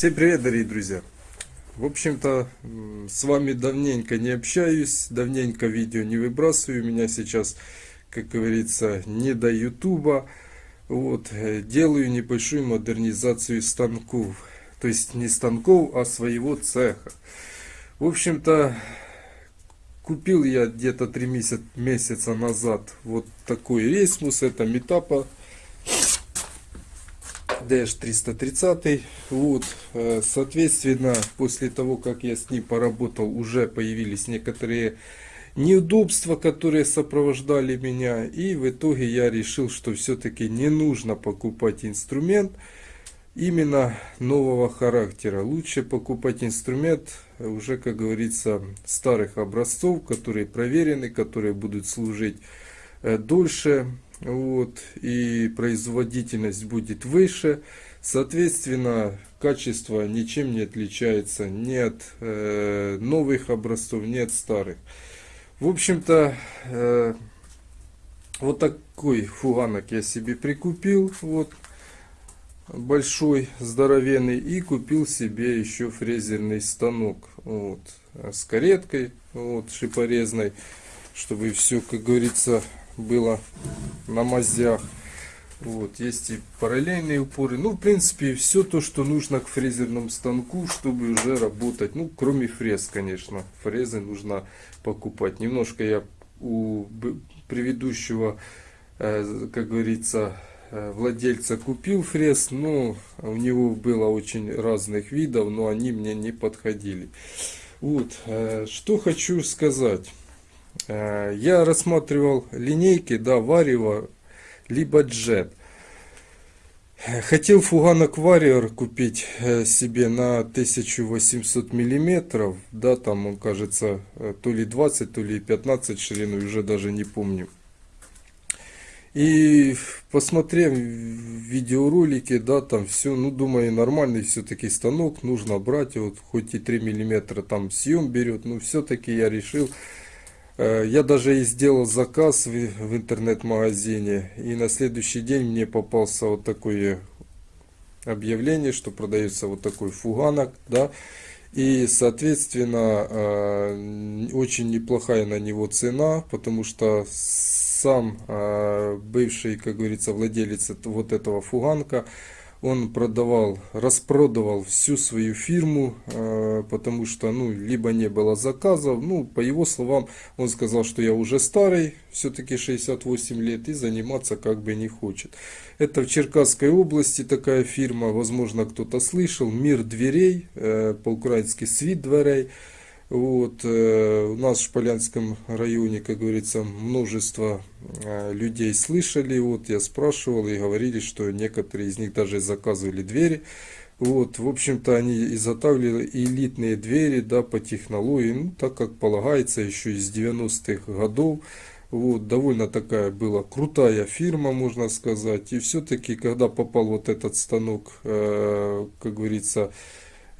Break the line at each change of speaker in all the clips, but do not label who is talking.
Всем привет, дорогие друзья! В общем-то, с вами давненько не общаюсь, давненько видео не выбрасываю. Меня сейчас, как говорится, не до ютуба. Вот, э, делаю небольшую модернизацию станков. То есть не станков, а своего цеха. В общем-то, купил я где-то 3 месяца, месяца назад вот такой рейсмус. Это метапа DH330. Вот, э, соответственно, после того, как я с ним поработал, уже появились некоторые неудобства, которые сопровождали меня. И в итоге я решил, что все-таки не нужно покупать инструмент именно нового характера. Лучше покупать инструмент уже, как говорится, старых образцов, которые проверены, которые будут служить э, дольше вот, и производительность будет выше. Соответственно, качество ничем не отличается ни от э, новых образцов, ни от старых. В общем-то, э, вот такой фуганок я себе прикупил. Вот, большой, здоровенный. И купил себе еще фрезерный станок. Вот, с кареткой, вот, шипорезной. Чтобы все, как говорится, было на мазях. Вот, есть и параллельные упоры. Ну, в принципе, все то, что нужно к фрезерному станку, чтобы уже работать. Ну, кроме фрез, конечно. Фрезы нужно покупать. Немножко я у предыдущего, э, как говорится, э, владельца купил фрез. Но у него было очень разных видов, но они мне не подходили. Вот, э, что хочу сказать. Э, я рассматривал линейки, да, Варева, либо Jet. Хотел фуганок Warrior купить э, себе на 1800 миллиметров, да, там он кажется э, то ли 20, то ли 15 ширину, уже даже не помню. И посмотрев видеоролики, да, там все, ну, думаю, нормальный все-таки станок, нужно брать, вот, хоть и 3 миллиметра там съем берет, но все-таки я решил Э, я даже и сделал заказ в, интернет-магазине. И на следующий день мне попался вот такое объявление, что продается вот такой фуганок. Да? И, соответственно, э, очень неплохая на него цена, потому что сам э, бывший, как говорится, владелец вот этого фуганка, он продавал, распродавал всю свою фирму, э, потому что, ну, либо не было заказов, ну, по его словам, он сказал, что я уже старый, все-таки 68 лет, и заниматься как бы не хочет. Это в Черкасской области такая фирма, возможно, кто-то слышал, Мир дверей, э, по-украински Свит дверей, вот, э, у нас в Шполянском районе, как говорится, множество э, людей слышали. Вот, я спрашивал и говорили, что некоторые из них даже заказывали двери. Вот, в общем-то, они изготавливали элитные двери, да, по технологии, ну, так как полагается, еще из 90-х годов. Вот, довольно такая была крутая фирма, можно сказать. И все-таки, когда попал вот этот станок, э, как говорится,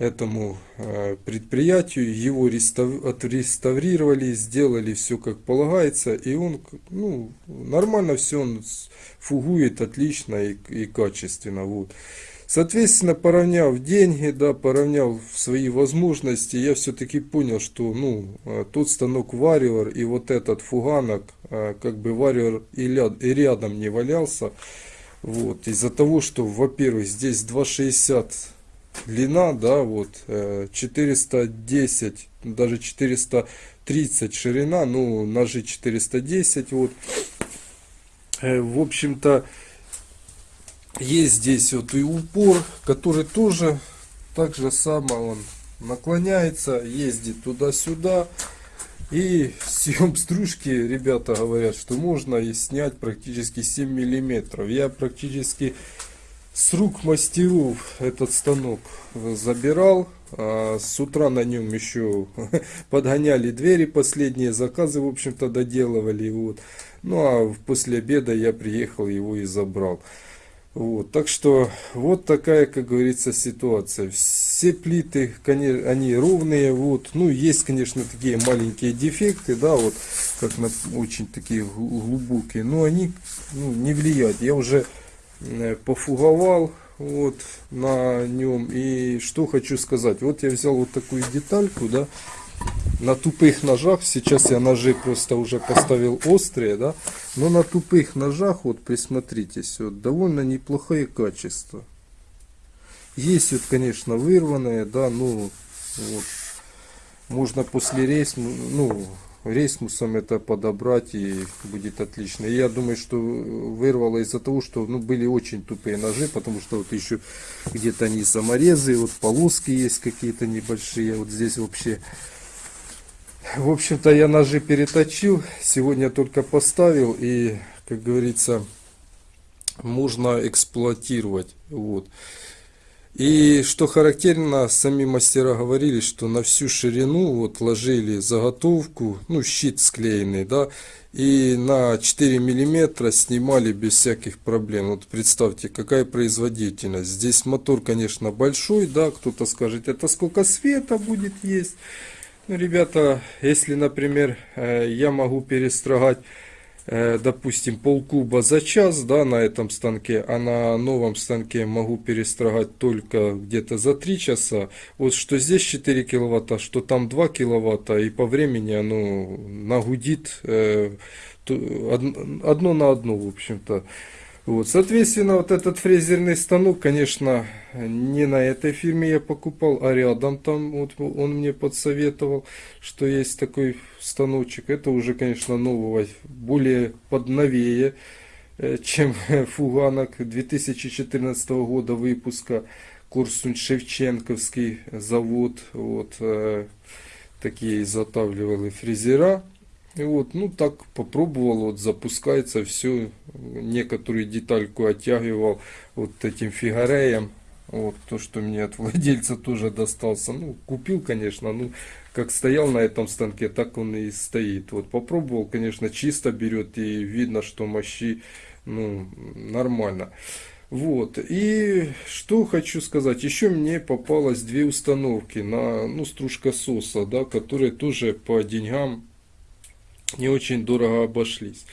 этому э, предприятию, его отреставрировали, сделали все как полагается, и он ну, нормально все, он фугует отлично и, и качественно. Вот. Соответственно, поравняв деньги, да, поравняв свои возможности, я все-таки понял, что ну, э, тот станок Warrior и вот этот фуганок, э, как бы Warrior и, рядом не валялся. Вот, из-за того, что, во-первых, здесь 260 длина, да, вот 410, э, даже 430 ширина, ну, ножи 410, вот. Э, в общем-то, есть здесь вот и упор, который тоже так же само он наклоняется, ездит туда-сюда. И съем стружки, ребята говорят, что можно и снять практически 7 миллиметров. Я практически с рук мастеров этот станок забирал. А с утра на нем еще подгоняли двери, последние заказы, в общем-то, доделывали. Вот. Ну а после обеда я приехал его и забрал. Вот, так что вот такая, как говорится, ситуация. Все плиты, конечно, они ровные. Вот, ну есть, конечно, такие маленькие дефекты, да, вот как на очень такие глубокие, но они ну, не влияют. Я уже пофуговал вот на нем. И что хочу сказать. Вот я взял вот такую детальку, да, на тупых ножах, сейчас я ножи просто уже поставил острые, да, но на тупых ножах, вот присмотритесь, вот довольно неплохое качество. Есть вот, конечно, вырванные, да, ну, вот, можно после рейс, ну, рейсмусом это подобрать и будет отлично. И я думаю, что вырвало из-за того, что ну, были очень тупые ножи, потому что вот еще где-то они саморезы, вот полоски есть какие-то небольшие, вот здесь вообще в общем-то, я ножи переточил, сегодня только поставил и, как говорится, можно эксплуатировать. Вот. И что характерно, сами мастера говорили, что на всю ширину вот ложили заготовку, ну щит склеенный, да, и на 4 миллиметра снимали без всяких проблем. Вот представьте, какая производительность. Здесь мотор, конечно, большой, да, кто-то скажет, это сколько света будет есть. Ну, ребята, если, например, э, я могу перестрогать, допустим, полкуба за час, да, на этом станке, а на новом станке могу перестрогать только где-то за 3 часа, вот что здесь 4 киловатта, что там 2 киловатта, и по времени оно нагудит э, одно на одно, в общем-то. Вот, соответственно, вот этот фрезерный станок, конечно, не на этой фирме я покупал, а рядом там вот он мне подсоветовал, что есть такой станочек. Это уже, конечно, нового, более подновее, э, чем фуганок 2014 года выпуска. Корсунь Шевченковский завод, вот э, такие изготавливали фрезера. И вот, ну так попробовал, вот запускается все, некоторую детальку оттягивал вот этим фигареем. Вот то, что мне от владельца тоже достался. Ну, купил, конечно, ну, как стоял на этом станке, так он и стоит. Вот попробовал, конечно, чисто берет и видно, что мощи, ну, нормально. Вот, и что хочу сказать, еще мне попалось две установки на, ну, стружка соса, да, которые тоже по деньгам не очень дорого обошлись.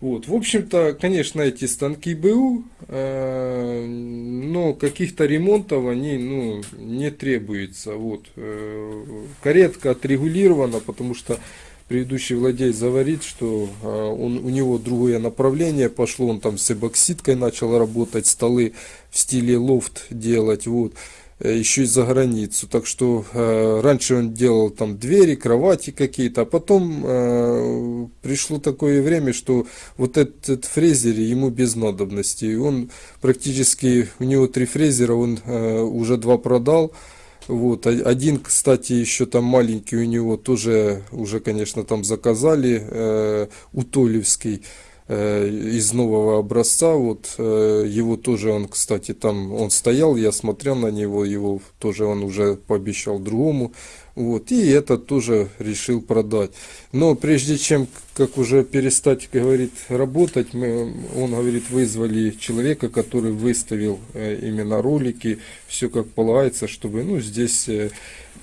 Вот. В общем-то, конечно, эти станки БУ, э, но каких-то ремонтов они ну, не требуется. Вот. Э, каретка отрегулирована, потому что предыдущий владелец говорит, что э, он, у него другое направление пошло, он там с эбоксидкой начал работать, столы в стиле лофт делать. Вот. Э, еще и за границу. Так что э, раньше он делал там двери, кровати какие-то, а потом э, пришло такое время, что вот этот фрезер ему без надобности. И он практически, у него три фрезера, он э, уже два продал. Вот, один, кстати, еще там маленький у него тоже уже, конечно, там заказали, э, Утолевский. Э, из нового образца. Вот э, его тоже он, кстати, там он стоял, я смотрел на него, его тоже он уже пообещал другому. Вот, и этот тоже решил продать. Но прежде чем, как уже перестать, говорит, работать, мы, он, говорит, вызвали человека, который выставил э, именно ролики, все как полагается, чтобы, ну, здесь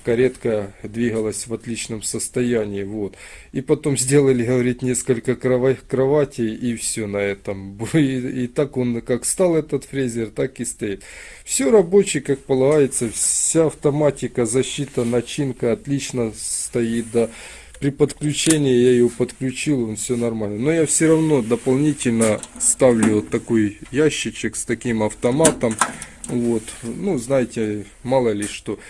каретка двигалась в отличном состоянии. Вот. И потом сделали, говорит, несколько кроватей и все на этом. И, и так он как стал этот фрезер, так и стоит. Все рабочий, как полагается, вся автоматика, защита, начинка отлично стоит, да. При подключении я ее подключил, он все нормально. Но я все равно дополнительно ставлю вот такой ящичек с таким автоматом. Вот, ну, знаете, мало ли что.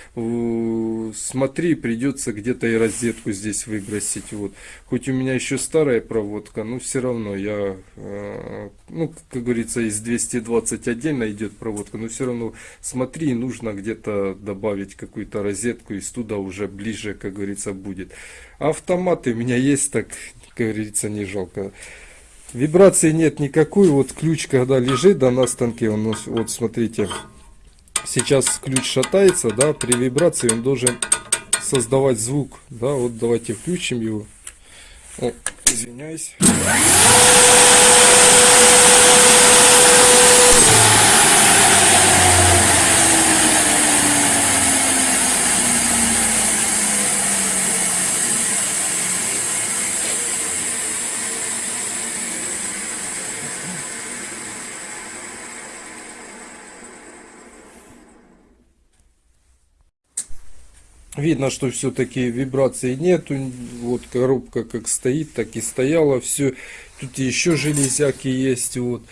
Смотри, придется где-то и розетку здесь выбросить. Вот. Хоть у меня еще старая проводка, но все равно я, э, ну, как говорится, из 220 отдельно идет проводка, но все равно смотри, нужно где-то добавить какую-то розетку, и туда уже ближе, как говорится, будет. Автоматы у меня есть, так, как говорится, не жалко. Вибрации нет никакой. Вот ключ, когда лежит да, на станке, он, вот смотрите, сейчас ключ шатается, да, при вибрации он должен создавать звук. Да, вот давайте включим его. О, извиняюсь. Видно, что все-таки вибраций нету. Вот коробка как стоит, так и стояла. Все. Тут еще железяки есть. Вот.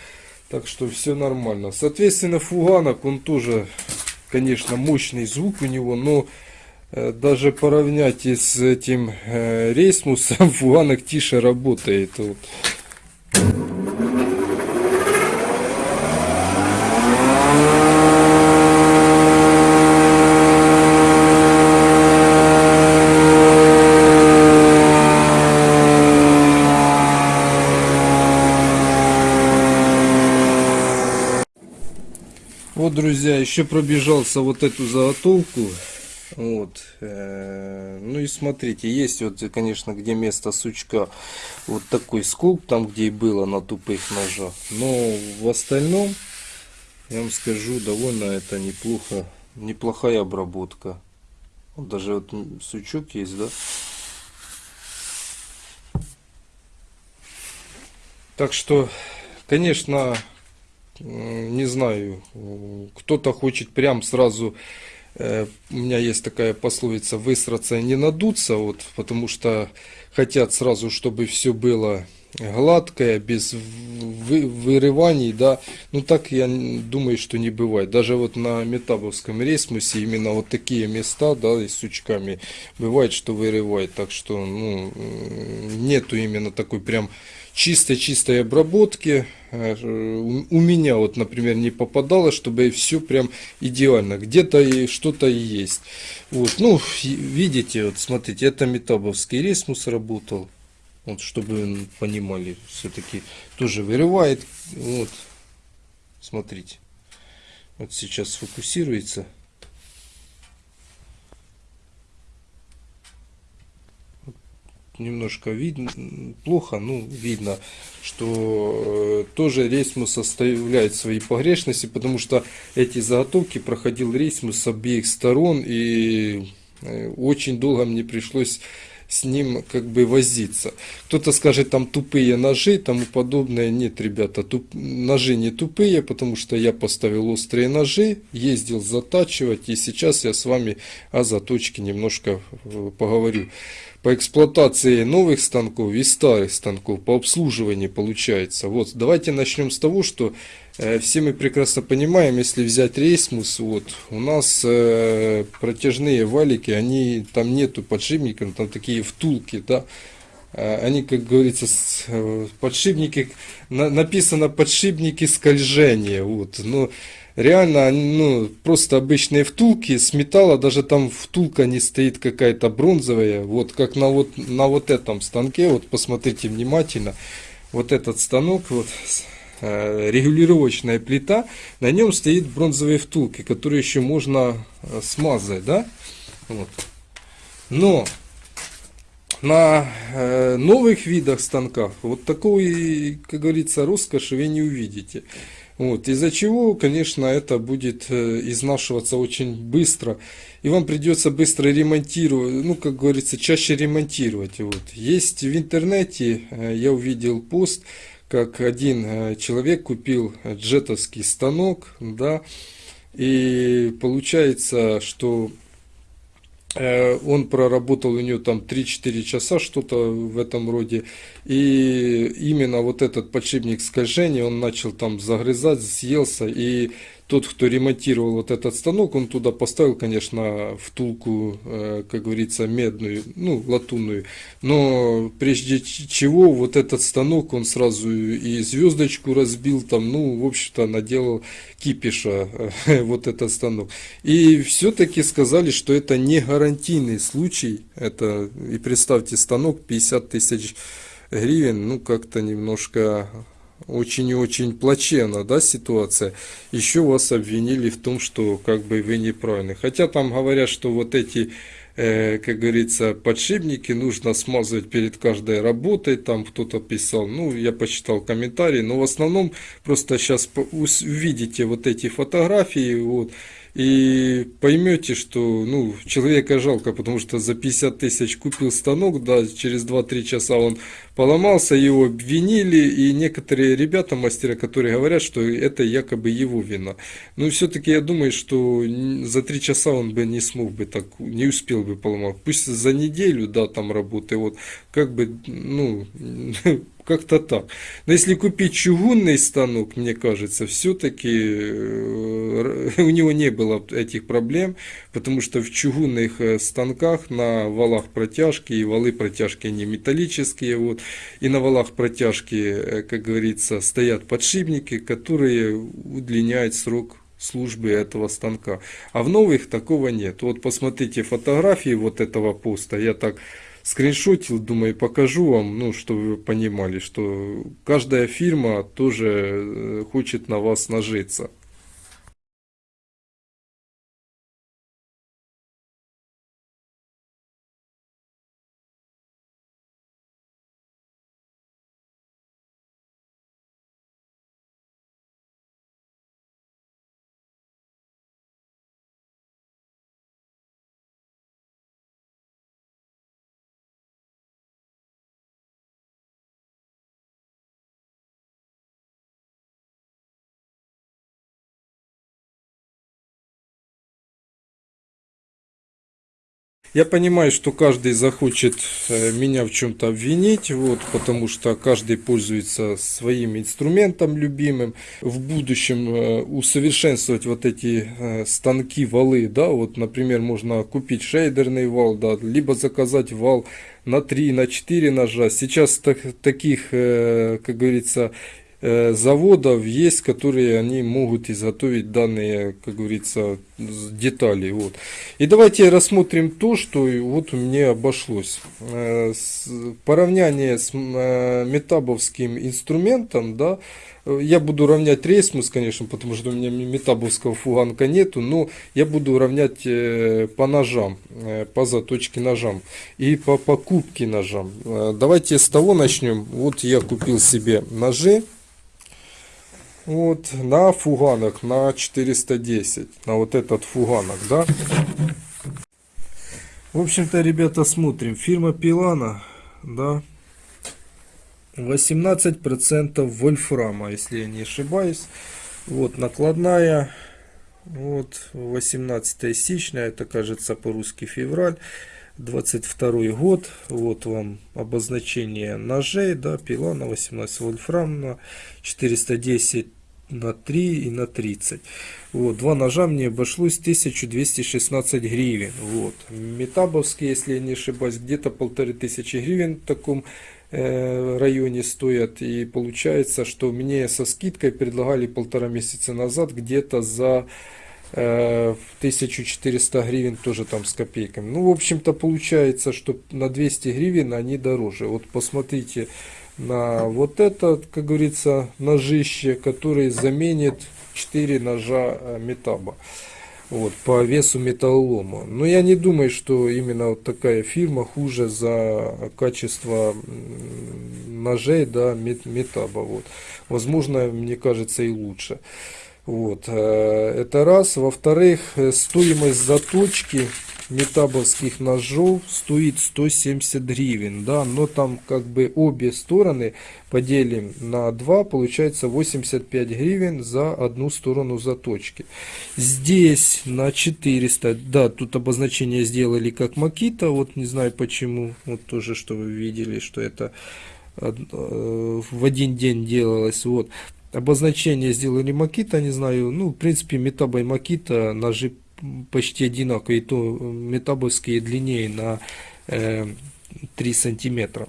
Так что все нормально. Соответственно, фуганок, он тоже, конечно, мощный звук у него, но э, даже поравнять с этим э, рейсмусом, фуганок тише работает. Вот, друзья, еще пробежался вот эту заготовку. Вот. э, Ну и смотрите, есть вот, конечно, где место сучка вот такой сколк, там где и было на тупых ножах. Но в остальном, я вам скажу, довольно это неплохо, неплохая обработка. Вот даже вот сучок есть, да? Так что, конечно, не знаю, кто-то хочет прям сразу, э, у меня есть такая пословица, высраться и не надуться, вот, потому что хотят сразу, чтобы все было гладкое, без вы, вырываний, да, ну так я думаю, что не бывает. Даже вот на метабовском рейсмусе именно вот такие места, да, и с сучками бывает, что вырывает, так что, ну, нету именно такой прям чистой-чистой обработки. Э, у меня вот, например, не попадало, чтобы все прям идеально. Где-то и что-то есть. Вот, ну, видите, вот смотрите, это метабовский рейсмус работал. Вот, чтобы понимали, все-таки тоже вырывает. Вот, смотрите. Вот сейчас сфокусируется. Немножко видно, плохо, ну, видно, что э, тоже рейсмус оставляет свои погрешности, потому что эти заготовки проходил рейсмус с обеих сторон, и э, очень долго мне пришлось с ним как бы возиться. Кто-то скажет, там тупые ножи, тому подобное. Нет, ребята, туп... ножи не тупые, потому что я поставил острые ножи, ездил затачивать, и сейчас я с вами о заточке немножко э, поговорю по эксплуатации новых станков и старых станков, по обслуживанию получается. Вот, давайте начнем с того, что все мы прекрасно понимаем, если взять рейсмус, вот, у нас э, протяжные валики, они, там нету подшипников, там такие втулки, да, э, они, как говорится, э, подшипники, на, написано подшипники скольжения, вот, но реально, ну, просто обычные втулки с металла, даже там втулка не стоит какая-то бронзовая, вот как на вот, на вот этом станке, вот посмотрите внимательно, вот этот станок, вот э, регулировочная плита, на нем стоит бронзовые втулки, которые еще можно э, смазать, да, вот. Но на э, новых видах станков вот такой, как говорится, роскоши вы не увидите. Вот, из-за чего, конечно, это будет э, изнашиваться очень быстро. И вам придется быстро ремонтировать, ну, как говорится, чаще ремонтировать. Вот. Есть в интернете, э, я увидел пост, как один э, человек купил джетовский станок, да, и получается, что Э, он проработал у нее там 3-4 часа, что-то в этом роде. И именно вот этот подшипник скольжения, он начал там загрызать, съелся. И тот, кто ремонтировал вот этот станок, он туда поставил, конечно, втулку, э, как говорится, медную, ну, латунную. Но прежде чего вот этот станок, он сразу и звездочку разбил, там, ну, в общем-то, наделал кипиша э, вот этот станок. И все-таки сказали, что это не гарантийный случай. Это, и представьте, станок 50 тысяч гривен, ну, как-то немножко очень и очень плачевно, да, ситуация, еще вас обвинили в том, что как бы вы неправильны. Хотя там говорят, что вот эти, э, как говорится, подшипники нужно смазывать перед каждой работой, там кто-то писал, ну, я почитал комментарии, но в основном просто сейчас увидите вот эти фотографии, вот, и поймете, что ну, человека жалко, потому что за 50 тысяч купил станок, да, через 2-3 часа он поломался, его обвинили, и некоторые ребята, мастера, которые говорят, что это якобы его вина. Но все-таки я думаю, что за 3 часа он бы не смог бы так, не успел бы поломать. Пусть за неделю, да, там работы, вот, как бы, ну, как-то так. Но если купить чугунный станок, мне кажется, все-таки э, у него не было этих проблем, потому что в чугунных э, станках на валах протяжки, и валы протяжки они металлические, вот, и на валах протяжки, э, как говорится, стоят подшипники, которые удлиняют срок службы этого станка. А в новых такого нет. Вот посмотрите фотографии вот этого поста. Я так скриншотил, думаю, покажу вам, ну, чтобы вы понимали, что каждая фирма тоже э, хочет на вас нажиться. Я понимаю, что каждый захочет э, меня в чем-то обвинить, вот, потому что каждый пользуется своим инструментом любимым. В будущем э, усовершенствовать вот эти э, станки, валы, да, вот, например, можно купить шейдерный вал, да, либо заказать вал на 3, на 4 ножа. Сейчас так, таких, как говорится, заводов есть, которые они могут изготовить данные, как говорится, детали. Вот. И давайте рассмотрим то, что вот у меня обошлось. Э, поравняние с э, метабовским инструментом, да, я буду равнять рейсмус, конечно, потому что у меня метабовского фуганка нету, но я буду равнять по ножам, по заточке ножам и по покупке ножам. Давайте с того начнем. Вот я купил себе ножи вот, на фуганок, на 410, на вот этот фуганок, да. В общем-то, ребята, смотрим. Фирма Пилана, да, 18% вольфрама, если я не ошибаюсь. Вот, накладная, вот, 18 сечня, это, кажется, по-русски февраль. 22 год. Вот вам обозначение ножей. Да, пила на 18 вольфрам на 410 на 3 и на 30. Вот, два ножа мне обошлось 1216 гривен. Вот. Метабовские, если я не ошибаюсь, где-то полторы тысячи гривен в таком э, районе стоят. И получается, что мне со скидкой предлагали полтора месяца назад где-то за 1400 э, гривен тоже там с копейками. Ну, в общем-то, получается, что на 200 гривен они дороже. Вот посмотрите на вот это, как говорится, ножище, который заменит 4 ножа э, метаба. Вот, по весу металлолома. Но я не думаю, что именно вот такая фирма хуже за качество ножей, да, метаба. Вот. Возможно, мне кажется, и лучше. Вот, э, это раз. Во-вторых, э, стоимость заточки метабовских ножов стоит 170 гривен, да, но там как бы обе стороны поделим на 2, получается 85 гривен за одну сторону заточки. Здесь на 400, да, тут обозначение сделали как Макита, вот не знаю почему, вот тоже, что вы видели, что это э, в один день делалось, вот обозначение сделали Макита, не знаю, ну, в принципе, Метаба и Макита ножи почти одинаковые, то метабовские длиннее на э, 3 сантиметра.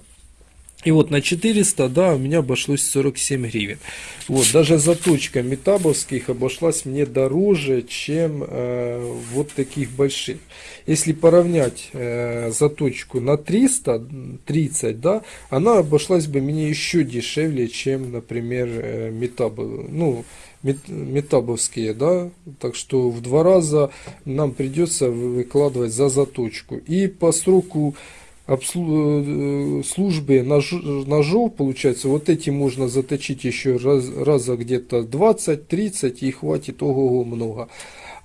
И вот на 400, да, у меня обошлось 47 гривен. Вот, даже заточка метабовских обошлась мне дороже, чем э, вот таких больших. Если поравнять э, заточку на 330, да, она обошлась бы мне еще дешевле, чем, например, э, метаб, ну, метабовские, да, так что в два раза нам придется выкладывать за заточку. И по сроку службе нож, ножов, получается, вот эти можно заточить еще раз, раза где-то 20-30 и хватит ого-го много.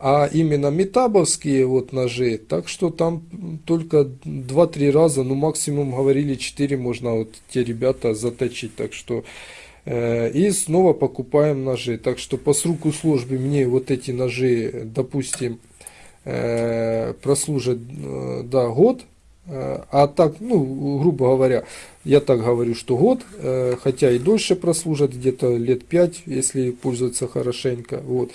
А именно метабовские вот ножи, так что там только 2-3 раза, ну максимум говорили 4 можно вот те ребята заточить. Так что э, и снова покупаем ножи. Так что по сроку службы мне вот эти ножи, допустим, э, прослужат э, да, год. А так, ну, грубо говоря, я так говорю, что год, э, хотя и дольше прослужат, где-то лет 5, если пользоваться хорошенько. Вот.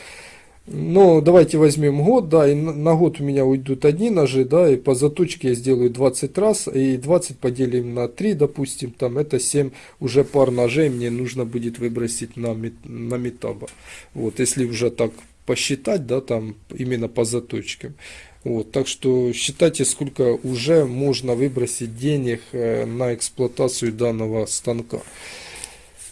Но давайте возьмем год, да, и на год у меня уйдут одни ножи, да, и по заточке я сделаю 20 раз, и 20 поделим на 3, допустим, там это 7 уже пар ножей мне нужно будет выбросить на, на метаба. Вот, если уже так посчитать, да, там именно по заточкам. Вот, так что считайте, сколько уже можно выбросить денег э, на эксплуатацию данного станка.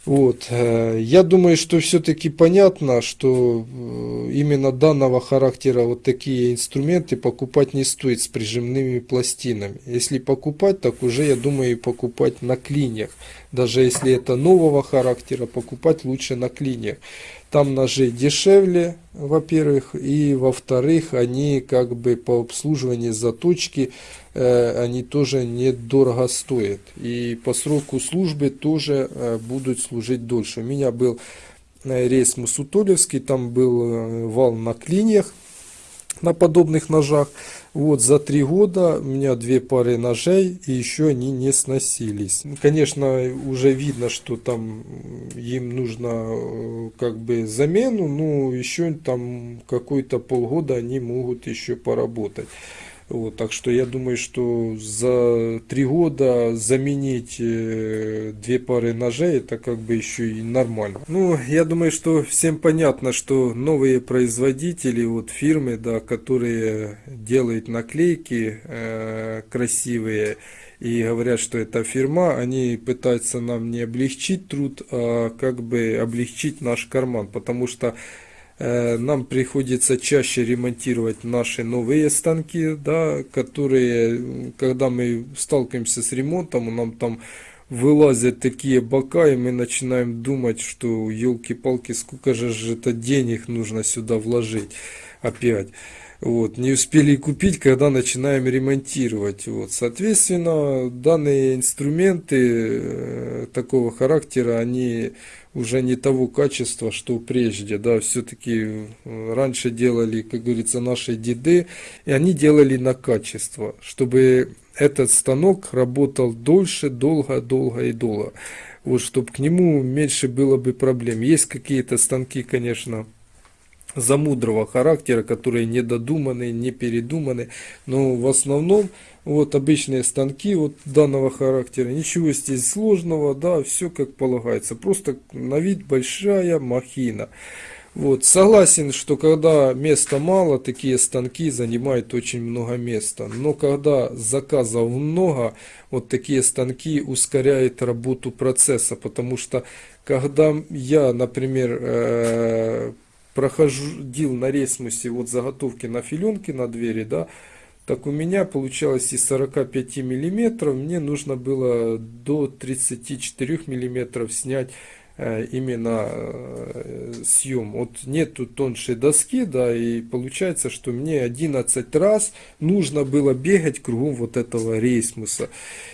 Вот. Э, я думаю, что все-таки понятно, что э, именно данного характера вот такие инструменты покупать не стоит с прижимными пластинами. Если покупать, так уже, я думаю, покупать на клиньях. Даже если это нового характера, покупать лучше на клиньях. Там ножи дешевле, во-первых, и во-вторых, они как бы по обслуживанию заточки Э, они тоже недорого стоят. И по сроку службы тоже э, будут служить дольше. У меня был э, рейс Мусутолевский, там был вал на клиньях, на подобных ножах. Вот за три года у меня две пары ножей, и еще они не сносились. Конечно, уже видно, что там им нужно как бы замену, но еще там какой-то полгода они могут еще поработать. Вот, так что я думаю, что за три года заменить э, две пары ножей, это как бы еще и нормально. Ну, я думаю, что всем понятно, что новые производители, вот фирмы, да, которые делают наклейки э, красивые, и говорят, что это фирма, они пытаются нам не облегчить труд, а как бы облегчить наш карман, потому что нам приходится чаще ремонтировать наши новые станки, да, которые, когда мы сталкиваемся с ремонтом, нам там вылазят такие бока, и мы начинаем думать, что елки-палки, сколько же это денег нужно сюда вложить опять. Вот, не успели купить, когда начинаем ремонтировать. Вот, соответственно, данные инструменты э, такого характера, они уже не того качества, что прежде, да, все-таки э, раньше делали, как говорится, наши деды, и они делали на качество, чтобы этот станок работал дольше, долго, долго и долго, вот, чтобы к нему меньше было бы проблем. Есть какие-то станки, конечно, замудрого характера, которые не додуманы, не передуманы, но в основном вот обычные станки вот данного характера, ничего здесь сложного, да, все как полагается, просто на вид большая махина. Вот, согласен, что когда места мало, такие станки занимают очень много места. Но когда заказов много, вот такие станки ускоряют работу процесса. Потому что когда я, например, э, проходил на ресмусе вот заготовки на филенки на двери, да, так у меня получалось из 45 миллиметров, мне нужно было до 34 миллиметров снять именно э, съем. Вот нету тоньшей доски, да, и получается, что мне 11 раз нужно было бегать кругом вот этого рейсмуса.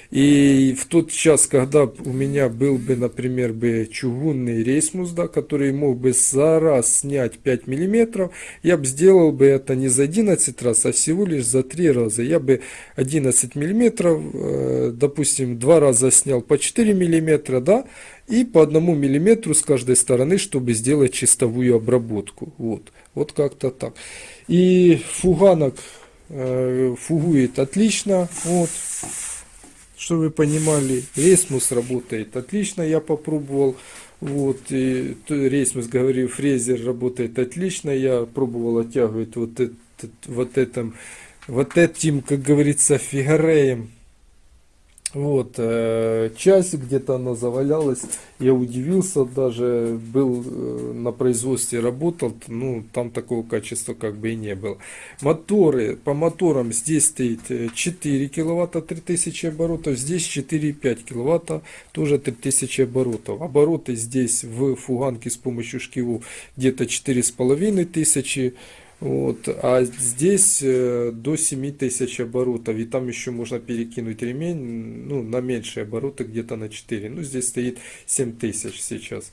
И в тот час, когда у меня был бы, например, бы чугунный рейсмус, да, который мог бы за раз снять 5 миллиметров, я бы сделал бы это не за 11 раз, а всего лишь за 3 раза. Я бы 11 миллиметров, э, допустим, два раза снял по 4 миллиметра, да, и по одному миллиметру с каждой стороны, чтобы сделать чистовую обработку. Вот, вот как-то так. И фуганок э, фугует отлично. Вот, что вы понимали, рейсмус работает отлично, я попробовал. Вот, и рейсмус, говорю, фрезер работает отлично, я пробовал оттягивать вот, этот, вот, этом, вот этим, как говорится, фигареем вот, э, часть где-то она завалялась, я удивился даже, был э, на производстве работал, ну, там такого качества как бы и не было. Моторы, по моторам здесь стоит 4 киловатта 3000 оборотов, здесь 4,5 киловатта, тоже 3000 оборотов. Обороты здесь в фуганке с помощью шкиву где-то 4500 тысячи Вот, а здесь э, до 7000 оборотов, и там еще можно перекинуть ремень, ну, на меньшие обороты, где-то на 4. Ну, здесь стоит 7000 сейчас.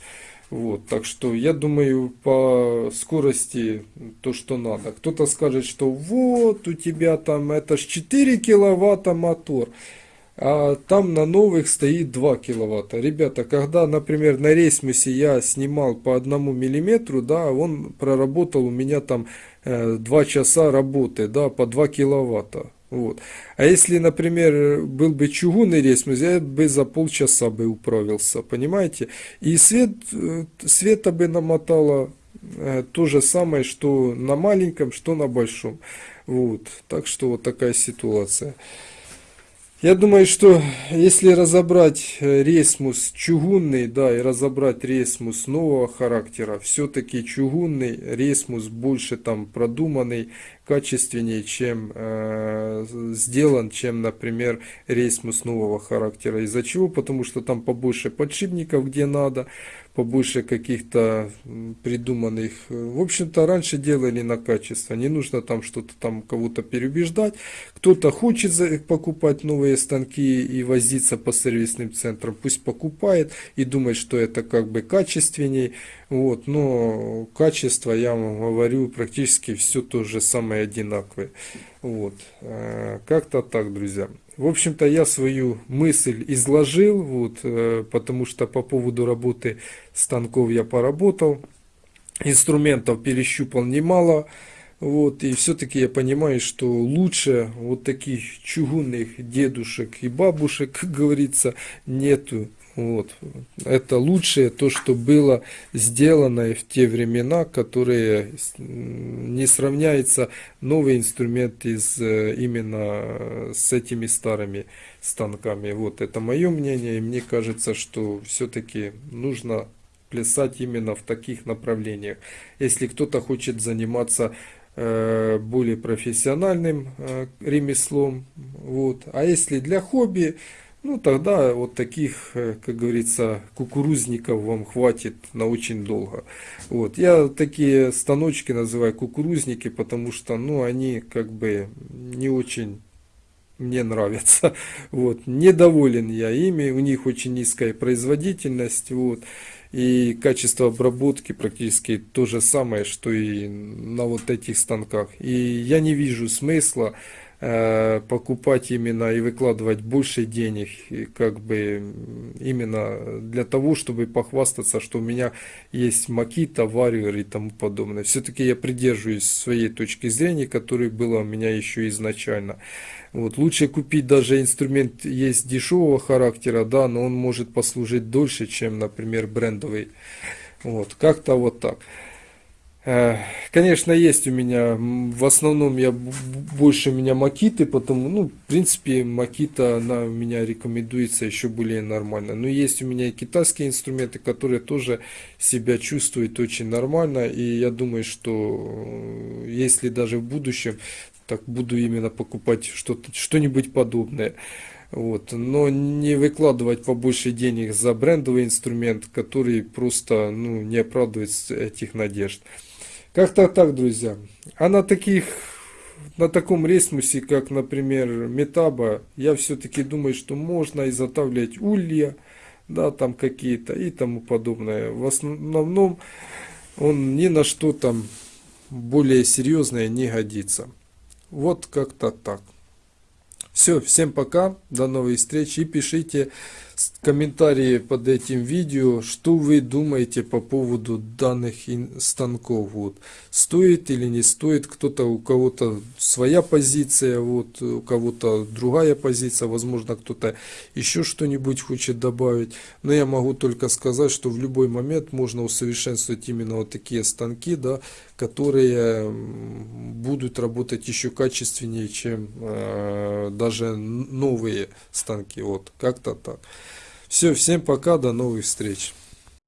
Вот, так что я думаю по скорости то, что надо. Кто-то скажет, что вот у тебя там это ж 4 киловатта мотор а там на новых стоит 2 киловатта. Ребята, когда, например, на рейсмусе я снимал по одному миллиметру, да, он проработал у меня там э, 2 часа работы, да, по 2 киловатта. Вот. А если, например, был бы чугунный рейсмус, я бы за полчаса бы управился, понимаете? И свет, э, света бы намотало э, то же самое, что на маленьком, что на большом. Вот. Так что вот такая ситуация. Я думаю, что если разобрать э, рейсмус чугунный, да, и разобрать рейсмус нового характера, все-таки чугунный рейсмус больше там продуманный, качественнее, чем э, сделан, чем, например, рейсмус нового характера. Из-за чего? Потому что там побольше подшипников, где надо, побольше каких-то придуманных. В общем-то, раньше делали на качество. Не нужно там что-то там кого-то переубеждать. Кто-то хочет покупать новые станки и возиться по сервисным центрам. Пусть покупает и думает, что это как бы качественней. Вот, но качество, я вам говорю, практически все то же самое одинаковое. Вот, э, как-то так, друзья. В общем-то, я свою мысль изложил, вот, э, потому что по поводу работы станков я поработал, инструментов перещупал немало, вот, и все-таки я понимаю, что лучше вот таких чугунных дедушек и бабушек, как говорится, нету. Вот. Это лучшее то, что было сделано в те времена, которые не сравняется новый инструмент из э, именно с этими старыми станками. Вот это мое мнение, и мне кажется, что все-таки нужно плясать именно в таких направлениях. Если кто-то хочет заниматься э, более профессиональным э, ремеслом, вот. а если для хобби, ну тогда вот таких, э, как говорится, кукурузников вам хватит на очень долго. Вот. Я такие станочки называю кукурузники, потому что ну, они как бы не очень мне нравятся. Вот. Недоволен я ими, у них очень низкая производительность. Вот. И качество обработки практически то же самое, что и на вот этих станках. И я не вижу смысла покупать именно и выкладывать больше денег, как бы именно для того, чтобы похвастаться, что у меня есть Makita, Warrior и тому подобное. Все-таки я придерживаюсь своей точки зрения, которая была у меня еще изначально. Вот, лучше купить даже инструмент есть дешевого характера, да, но он может послужить дольше, чем, например, брендовый. Вот, как-то вот так. Э, конечно, есть у меня, в основном я больше у меня макиты, потому, ну, в принципе, макита, она у меня рекомендуется еще более нормально. Но есть у меня и китайские инструменты, которые тоже себя чувствуют очень нормально. И я думаю, что э, если даже в будущем, так буду именно покупать что-то, что-нибудь подобное. Вот, но не выкладывать побольше денег за брендовый инструмент, который просто ну, не оправдывает этих надежд. Как-то так, друзья. А на таких, на таком ресмусе, как, например, Метаба, я все-таки думаю, что можно изготавливать улья, да, там какие-то и тому подобное. В основном он ни на что там более серьезное не годится. Вот как-то так. Все, всем пока, до новых встреч и пишите комментарии под этим видео, что вы думаете по поводу данных станков. Вот. Стоит или не стоит, кто-то у кого-то своя позиция, вот, у кого-то другая позиция, возможно кто-то еще что-нибудь хочет добавить. Но я могу только сказать, что в любой момент можно усовершенствовать именно вот такие станки, да, которые будут работать еще качественнее, чем э, даже новые станки. Вот, как-то так. Все, всем пока, до новых встреч.